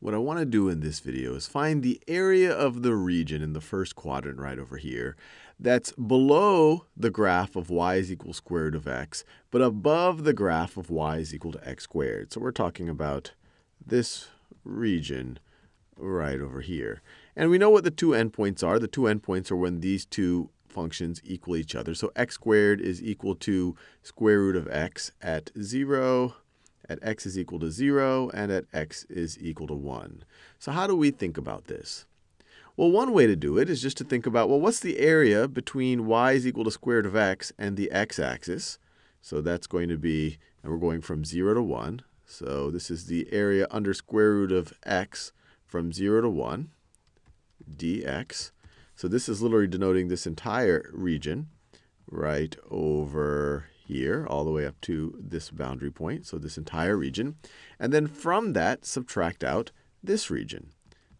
what I want to do in this video is find the area of the region in the first quadrant right over here that's below the graph of y is equal square root of x, but above the graph of y is equal to x squared. So we're talking about this region right over here. And we know what the two endpoints are. The two endpoints are when these two functions equal each other. So x squared is equal to square root of x at 0, at x is equal to 0, and at x is equal to 1. So how do we think about this? Well, one way to do it is just to think about, well, what's the area between y is equal to square root of x and the x-axis? So that's going to be, and we're going from 0 to 1. So this is the area under square root of x from 0 to 1, dx. So this is literally denoting this entire region right over here, all the way up to this boundary point, so this entire region. And then from that, subtract out this region,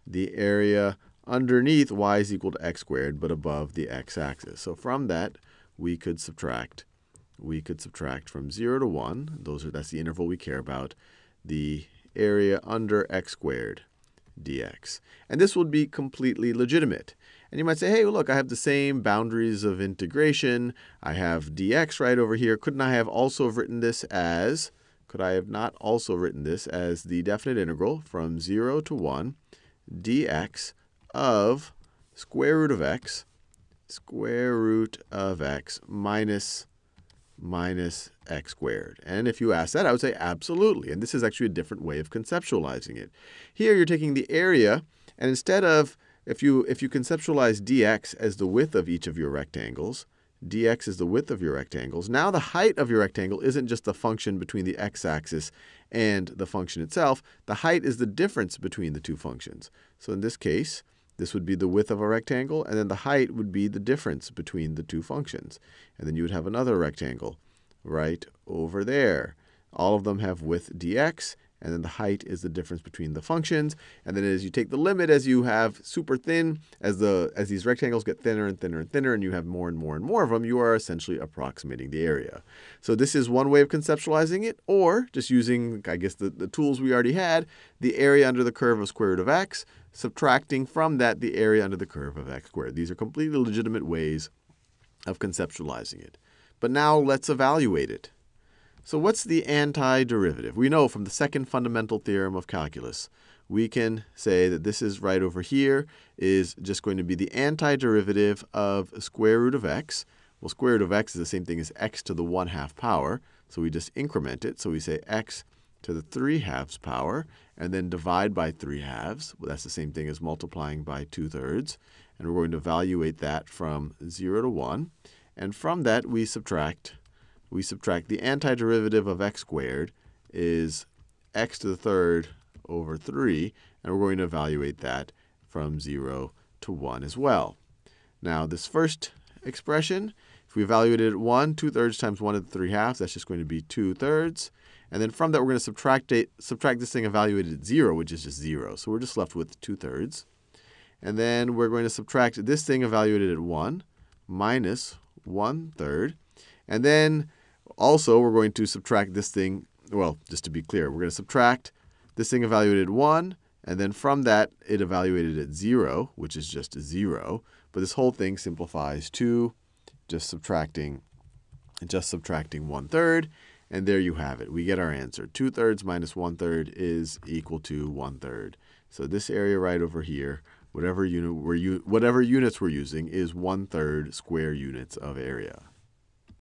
the area underneath y is equal to x squared, but above the x-axis. So from that, we could subtract, we could subtract from 0 to 1, those are, that's the interval we care about, the area under x squared dx. And this would be completely legitimate. And you might say, hey, look, I have the same boundaries of integration. I have dx right over here. Couldn't I have also written this as, could I have not also written this as the definite integral from 0 to 1 dx of square root of x, square root of x minus minus x squared. And if you ask that, I would say absolutely. And this is actually a different way of conceptualizing it. Here you're taking the area, and instead of if you, if you conceptualize dx as the width of each of your rectangles, dx is the width of your rectangles. Now the height of your rectangle isn't just the function between the x-axis and the function itself. The height is the difference between the two functions. So in this case, this would be the width of a rectangle, and then the height would be the difference between the two functions. And then you would have another rectangle right over there. All of them have width dx, and then the height is the difference between the functions. And then as you take the limit, as you have super thin, as, the, as these rectangles get thinner and thinner and thinner, and you have more and more and more of them, you are essentially approximating the area. So this is one way of conceptualizing it, or just using, I guess, the, the tools we already had, the area under the curve of square root of x, subtracting from that the area under the curve of x squared. These are completely legitimate ways of conceptualizing it. But now let's evaluate it. So what's the antiderivative? We know from the second fundamental theorem of calculus, we can say that this is right over here is just going to be the antiderivative of square root of x. Well, square root of x is the same thing as x to the 1 half power. So we just increment it. So we say x to the 3 halves power, and then divide by 3 halves. Well, that's the same thing as multiplying by 2 thirds. And we're going to evaluate that from 0 to 1. And from that, we subtract we subtract the antiderivative of x squared is x to the third over 3, and we're going to evaluate that from 0 to 1 as well. Now, this first expression, if we evaluate it at 1, 2 thirds times 1 to the 3 halves, that's just going to be 2 thirds. And then from that, we're going to subtract, it, subtract this thing evaluated at 0, which is just 0. So we're just left with 2 thirds. And then we're going to subtract this thing evaluated at 1 minus 1 third. And then also, we're going to subtract this thing. Well, just to be clear, we're going to subtract this thing evaluated 1, and then from that, it evaluated at 0, which is just 0. But this whole thing simplifies to just subtracting, just subtracting 1 third. And there you have it. We get our answer. 2 thirds minus 1 third is equal to 1 third. So this area right over here, whatever unit we're whatever units we're using, is 1 third square units of area.